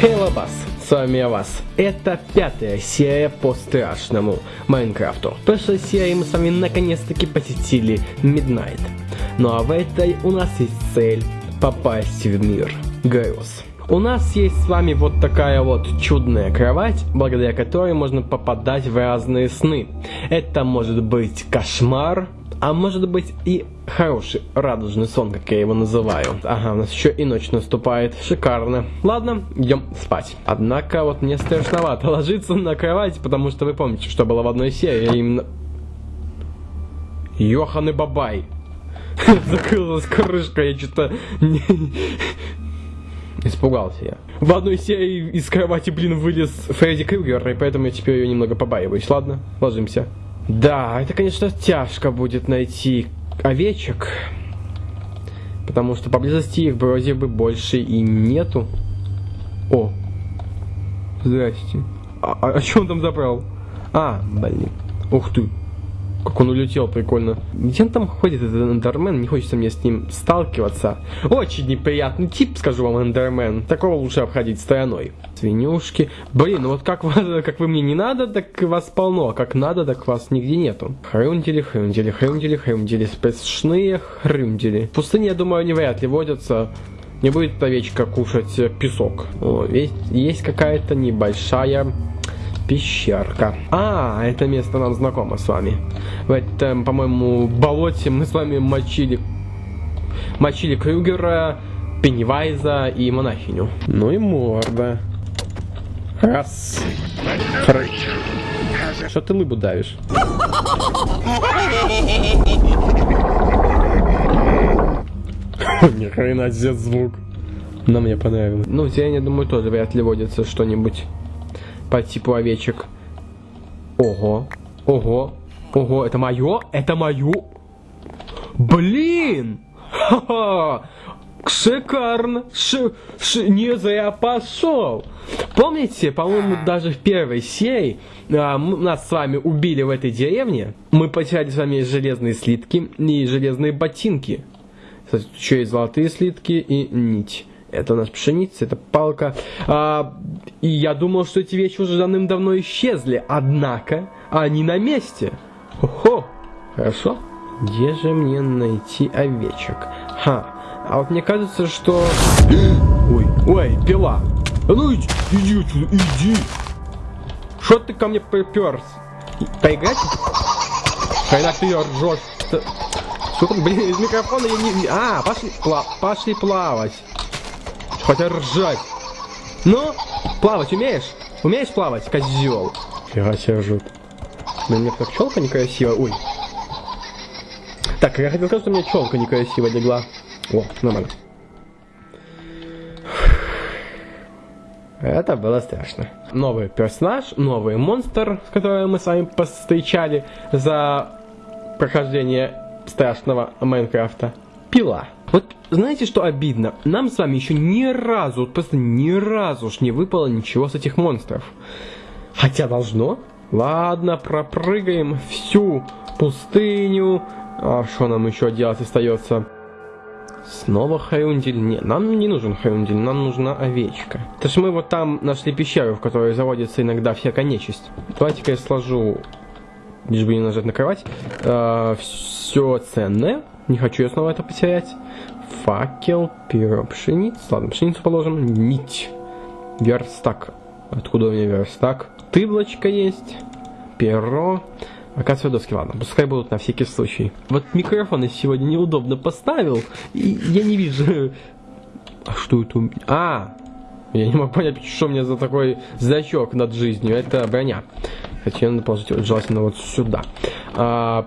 Хейла Бас, с вами я вас. Это пятая серия по страшному Майнкрафту. В прошлой серии мы с вами наконец-таки посетили Midnight. Ну а в этой у нас есть цель попасть в мир грез. У нас есть с вами вот такая вот чудная кровать, благодаря которой можно попадать в разные сны. Это может быть кошмар, а может быть и хороший радужный сон, как я его называю. Ага, у нас еще и ночь наступает. Шикарно. Ладно, идем спать. Однако вот мне страшновато ложиться на кровать, потому что вы помните, что было в одной серии, именно... Йохан и Бабай. Закрылась крышка, я что-то... Испугался я. В одной серии из кровати, блин, вылез Фредди Крюгер, и поэтому я теперь ее немного побаиваюсь. Ладно, ложимся. Да, это, конечно, тяжко будет найти овечек. Потому что поблизости их вроде бы больше и нету. О, здрасте. А, а, а что он там забрал? А, блин. Ух ты. Как он улетел, прикольно. Где он там ходит, этот эндермен? Не хочется мне с ним сталкиваться. Очень неприятный тип, скажу вам, эндермен. Такого лучше обходить стороной. Свинюшки. Блин, ну вот как, вас, как вы мне не надо, так вас полно. А как надо, так вас нигде нету. Хрюндели, хрюндели, хрюндели, хрюндели. Спешные хрюндели. В пустыне, я думаю, они вряд ли водятся. Не будет овечка кушать песок. О, есть, есть какая-то небольшая пещерка. А, это место нам знакомо с вами. В этом, по-моему, болоте мы с вами мочили... Мочили Крюгера, Пеннивайза и монахиню. Ну и морда. Раз. Что ты лыбу давишь? Ни хрена звук. Но мне понравилось. Ну, в я думаю, тоже вряд ли водится что-нибудь по типу овечек. Ого, ого, ого, это мое? Это мое? Блин! Ха-ха! Шикарно! Ш, ш, не зря пошел! Помните, по-моему, даже в первой серии а, нас с вами убили в этой деревне. Мы потеряли с вами железные слитки и железные ботинки. Кстати, еще и золотые слитки и нить. Это у нас пшеница, это палка. А, и я думал, что эти вещи уже давным-давно исчезли. Однако они на месте. Хо-хо. Хорошо. Где же мне найти овечек? Ха. А вот мне кажется, что... Ой, ой, пила. Ну иди, иди отсюда, иди. Что ты ко мне приперся? Поиграть? Когда ты ржешь? Сука, блин, из микрофона я не... А, пошли, пла... пошли плавать. Хотя ржать. Ну, плавать умеешь? Умеешь плавать, козел? Фига себе ржут. Блин, мне как челка некрасивая. Ой. Так, я хотел сказать, что у меня челка некрасивая легла. О, нормально. Это было страшно. Новый персонаж, новый монстр, с которым мы с вами повстречали за прохождение страшного Майнкрафта. Пила. Вот знаете, что обидно? Нам с вами еще ни разу, вот просто ни разу уж не выпало ничего с этих монстров. Хотя должно. Ладно, пропрыгаем всю пустыню. А что нам еще делать остается? Снова Хаюндель? Нет, нам не нужен Хаюндель, нам нужна овечка. То есть мы вот там нашли пещеру, в которой заводится иногда всякая нечисть. Давайте-ка я сложу, лишь бы не нажать на кровать, э, все ценное. Не хочу я снова это потерять. Факел, перо, пшеница. Ладно, пшеницу положим. Нить. Верстак. Откуда у меня верстак? Тыблочка есть. Перо. Оказывается, доски, ладно, пускай будут на всякий случай. Вот микрофон я сегодня неудобно поставил, и я не вижу... А что это у меня? А! Я не могу понять, что у меня за такой значок над жизнью. Это броня. Хотя надо положить желательно вот сюда. А,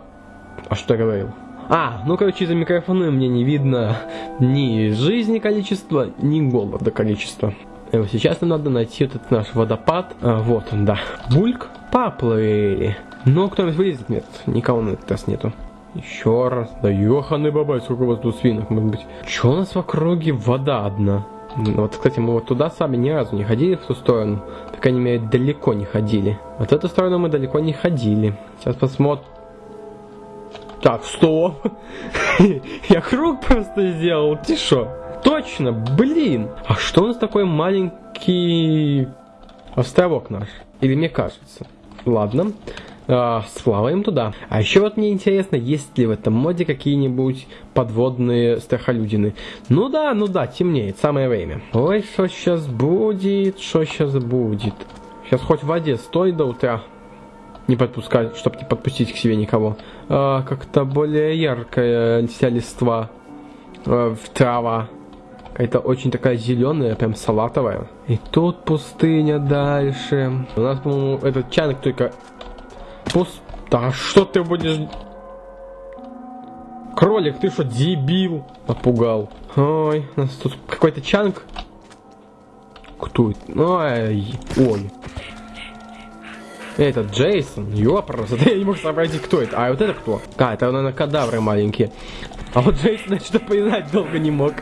а что я говорил? А, ну короче, из-за микрофона мне не видно ни жизни количества, ни голода количества. Сейчас нам надо найти этот наш водопад. А, вот он, да. Бульк, поплыли. Но кто-нибудь вылезет? Нет, никого на этот раз нету. Еще раз. Да ёханы бабай, сколько у вас тут свинок может быть. Че у нас в округе вода одна? Вот, кстати, мы вот туда сами ни разу не ходили в ту сторону. По крайней мере, далеко не ходили. Вот эту сторону мы далеко не ходили. Сейчас посмотрим. Так, стоп. Я круг просто сделал. Ты шо? Точно, блин. А что у нас такой маленький островок наш. Или мне кажется. Ладно. А, сплаваем туда. А еще вот мне интересно, есть ли в этом моде какие-нибудь подводные страхолюдины. Ну да, ну да, темнеет, самое время. Ой, что сейчас будет, что сейчас будет. Сейчас хоть в воде стой до утра. Не подпускать, чтобы не подпустить к себе никого. А, как-то более яркая вся листва. А, в трава. Какая-то очень такая зеленая, прям салатовая. И тут пустыня дальше. У нас, по-моему, этот чайник только Пус... Да что ты будешь... Кролик, ты что, дебил? Напугал. Ой, у нас тут какой-то чанг. Кто это? Ой, ой. Это Джейсон, ёпрос, я не мог сообразить, кто это. А вот это кто? А, это, наверное, кадавры маленькие. А вот Джейсон что познать долго не мог.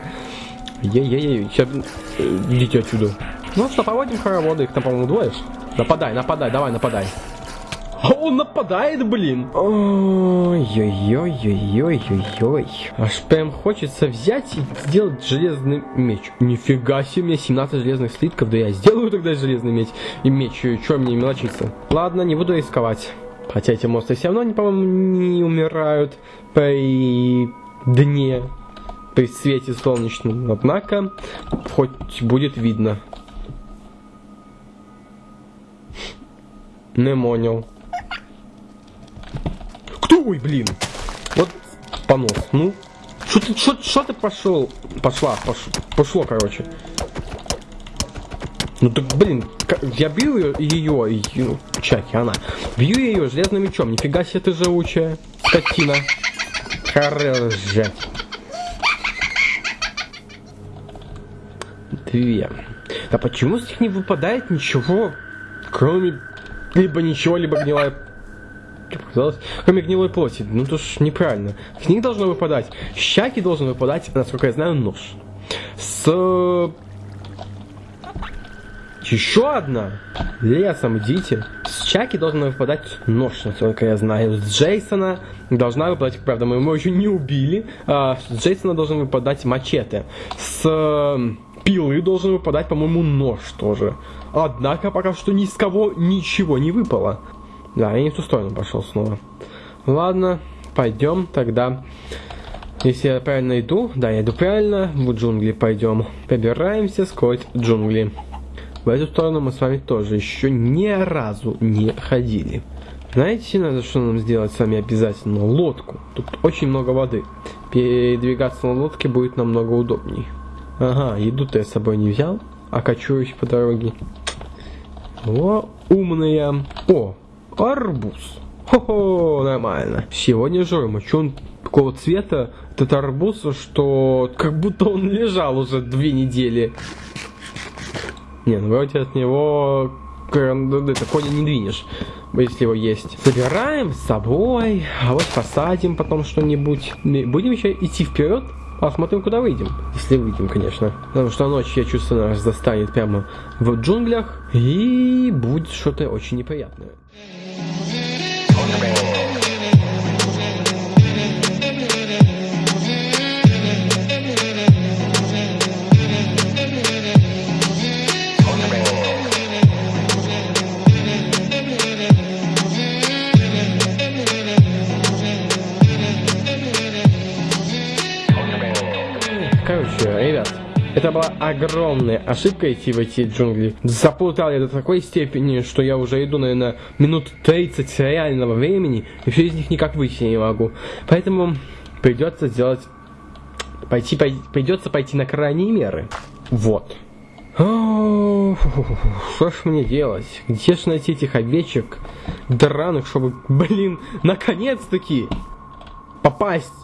Ей-ей-ей, сейчас э, идите отсюда. Ну что, проводим хороводы, их там, по-моему, двое. Нападай, нападай, давай, нападай. А он нападает, блин. Ой-ой-ой-ой-ой-ой-ой. Аж прям хочется взять и сделать железный меч. Нифига себе, мне 17 железных слитков. Да я сделаю тогда железный меч и меч. Чё мне мелочиться? Ладно, не буду рисковать. Хотя эти монстры все равно, по-моему, не умирают при дне, при свете солнечном. Однако, хоть будет видно. Не понял. Ой, блин. Вот понос. Ну, что ты, что, что ты пошел? Пошла, пош, пошло, короче. Ну так, блин, я бью ее, ее, чаки, она. Бью ее железным мечом. Нифига себе ты живучая, скотина. Хорошая. Две. А почему с них не выпадает ничего, кроме либо ничего, либо гнилая показалось, кроме гнилой плоти. Ну, то ж неправильно. С них должно выпадать. Щаки должен выпадать, насколько я знаю, нож. С... Еще одна. Лесом идите. С Чаки должен выпадать нож, насколько я знаю. С Джейсона должна выпадать, правда, мы его еще не убили. А с Джейсона должен выпадать мачете. С пилы должен выпадать, по-моему, нож тоже. Однако пока что ни с кого ничего не выпало. Да, я не в ту сторону пошел снова. Ладно, пойдем тогда. Если я правильно иду, да, я иду правильно, в джунгли пойдем. Пробираемся сквозь джунгли. В эту сторону мы с вами тоже еще ни разу не ходили. Знаете, надо что нам сделать с вами обязательно? Лодку. Тут очень много воды. Передвигаться на лодке будет намного удобней. Ага, еду-то я с собой не взял, а качуюсь по дороге. О, умная. О, Арбуз. Хо-хо, нормально. Сегодня жрем. А что он такого цвета, этот арбуз, что как будто он лежал уже две недели. Не, ну вроде от него это коня не двинешь, если его есть. Забираем с собой, а вот посадим потом что-нибудь. Будем еще идти вперед, посмотрим, куда выйдем. Если выйдем, конечно. Потому что ночь, я чувствую, нас застанет прямо в джунглях. И будет что-то очень неприятное. Это была огромная ошибка идти в эти джунгли. Запутал я до такой степени, что я уже иду, наверное, минут 30 реального времени, и все из них никак выйти не могу. Поэтому придется сделать... Пойти, пой... Придется пойти на крайние меры. Вот. Что ж мне делать? Где ж найти этих овечек драных, чтобы, блин, наконец-таки попасть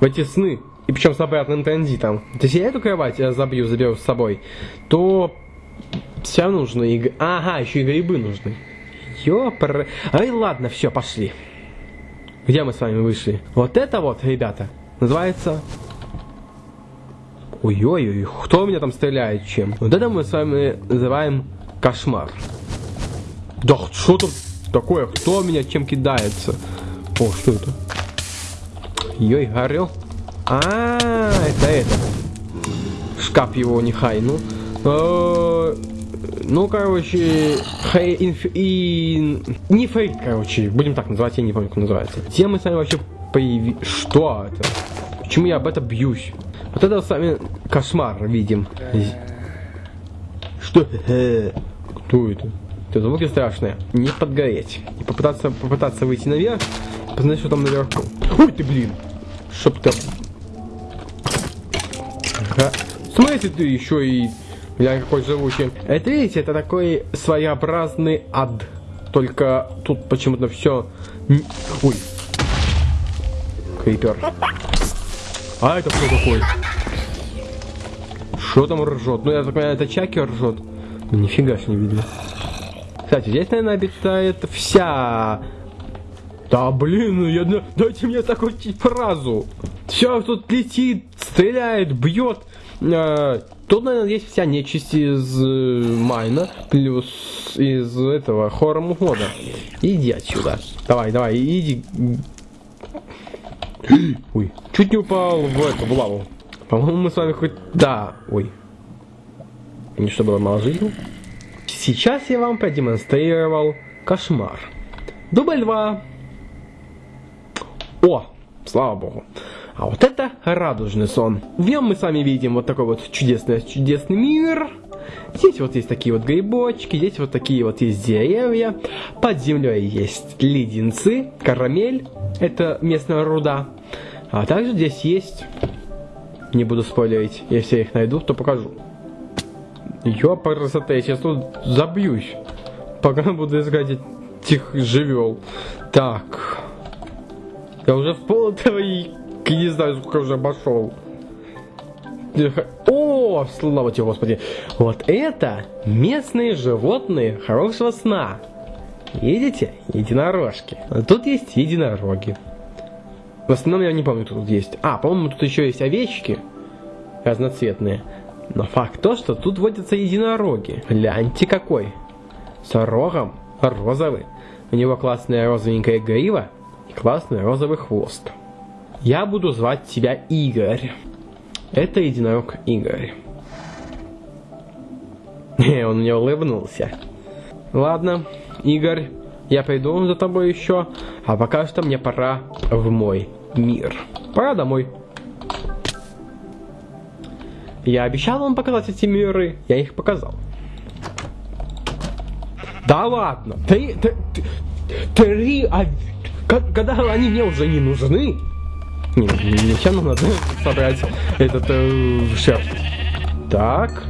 в эти сны? И причем с обратным транзитом, то если я эту кровать я забью, заберу с собой, то все нужно и... Ага, еще и грибы нужны. Ёпр... Ай, ладно, все, пошли. Где мы с вами вышли? Вот это вот, ребята, называется... Ой-ой-ой, кто меня там стреляет чем? Вот это мы с вами называем кошмар. Да что тут такое? Кто меня чем кидается? О, что это? Ой, горел. А, это это. Шкаф его нехай, ну. Ну, короче, хей, инф. Не фейк, короче, будем так называть, я не помню, как называется. Где мы с вами вообще появи... Что это? Почему я об этом бьюсь? Вот это с вами кошмар видим. Что? Кто это? Это звуки страшные. Не подгореть. И попытаться, попытаться выйти наверх. Посмотреть, что там наверху. Ой ты, блин! Чтоб ты... Ага. Смотрите, ты еще и... Я какой живучий. Это, видите, это такой своеобразный ад. Только тут почему-то все... Ой. Крипер. А это кто такой? Что там ржет? Ну, я так понимаю, это Чаки ржет. Ну, нифига ж не видно. Кстати, здесь, наверное, обитает вся... Да, блин, ну я... дайте мне такую фразу. Все тут летит, стреляет, бьет. Э, тут, наверное, есть вся нечисть из э, Майна, плюс из этого Хоррор года. Иди отсюда. Давай, давай, иди. Ой, чуть не упал в эту, в лаву. По-моему, мы с вами хоть... Да, ой. Не что было мало жизни. Сейчас я вам продемонстрировал кошмар. Дубль 2. О, слава богу. А вот это радужный сон. В нем мы с вами видим вот такой вот чудесный, чудесный мир. Здесь вот есть такие вот грибочки, здесь вот такие вот есть деревья. Под землей есть леденцы, карамель, это местная руда. А также здесь есть, не буду спойлерить, если я их найду, то покажу. Ёпарасоте, я сейчас тут забьюсь. Пока буду искать этих живел. Так. Я уже в пол этого и не знаю, сколько уже обошел. О, слава тебе, Господи. Вот это местные животные хорошего сна. Видите? Единорожки. Тут есть единороги. В основном я не помню, кто тут есть. А, по-моему, тут еще есть овечки разноцветные. Но факт то, что тут водятся единороги. Гляньте какой. С рогом розовый. У него классная розовенькая грива и классный розовый хвост. Я буду звать тебя Игорь. Это единорог Игорь. Он мне улыбнулся. Ладно, Игорь, я пойду за тобой еще, а пока что мне пора в мой мир. Пора домой. Я обещал вам показать эти миры, я их показал. Да ладно, три, три, три, а, когда они мне уже не нужны, не, ничем нам надо собрать этот э, шерсть. Так.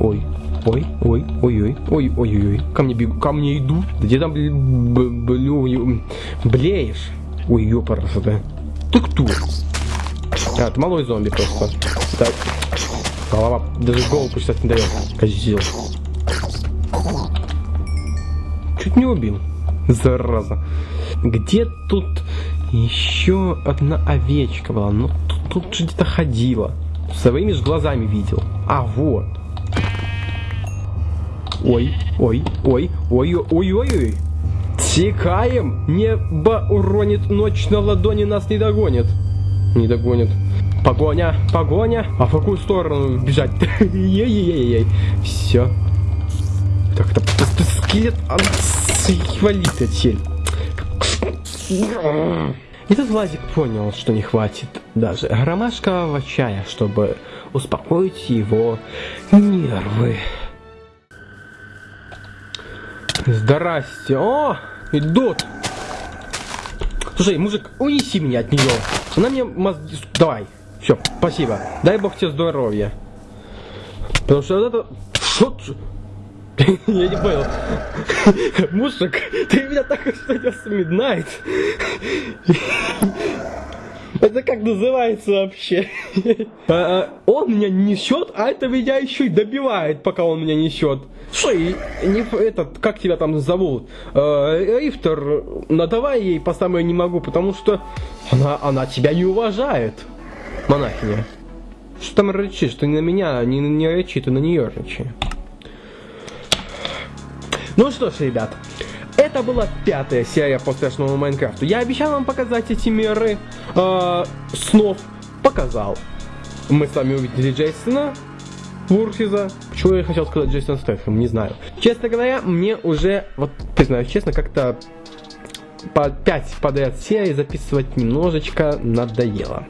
Ой, ой, ой, ой, ой, ой, ой, ой, ко мне бегу, ко мне иду. Где там блю, блеешь? Ой, ёпарас, да. Ты кто? А, это малой зомби просто. Так. Голова, даже голову почитать не дает. Козел. Чуть не убил. Зараза. Где тут еще одна овечка была? Ну, тут, тут же где-то ходила. Своими же глазами видел. А, вот. Ой, ой, ой, ой, ой, ой, ой. Текаем! Небо уронит, ночь на ладони нас не догонит. Не догонит. Погоня, погоня. А в какую сторону бежать? Ей-ей-ей-ей. Все. Так, это, скелет. А, свалит отсель. Этот Владик понял, что не хватит даже ромашкового чая, чтобы успокоить его нервы. Здрасте. О, идут. Слушай, мужик, унеси меня от нее. Она мне мозги... Давай. Все, спасибо. Дай бог тебе здоровья. Потому что вот это... Что? Я не понял. Мужик, ты меня так что с Midnight. Это как называется вообще? А, а, он меня несет, а это меня еще и добивает, пока он меня несет. Слушай, не этот, как тебя там зовут? Э, Рифтер, надавай ей по самой не могу, потому что она, она тебя не уважает, монахиня. Что там рычишь? Ты на меня, не, не рычи, ты на нее рычи. Ну что ж, ребят, это была пятая серия по страшному Майнкрафту. Я обещал вам показать эти меры э, снов. Показал. Мы с вами увидели Джейсона. Вурсиза. Почему я хотел сказать Джейсон Стэтхэм, не знаю. Честно говоря, мне уже, вот признаюсь честно, как-то по 5 подряд серий записывать немножечко надоело.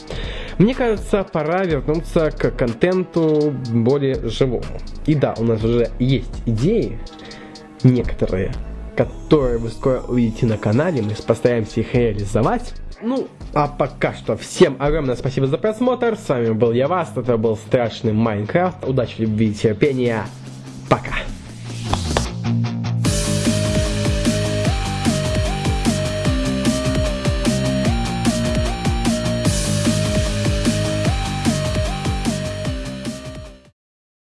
Мне кажется, пора вернуться к контенту более живому. И да, у нас уже есть идеи, некоторые, которые вы скоро увидите на канале, мы постараемся их реализовать. Ну, а пока что всем огромное спасибо за просмотр. С вами был я, Вас, это был страшный Майнкрафт. Удачи, любви, терпения. Пока.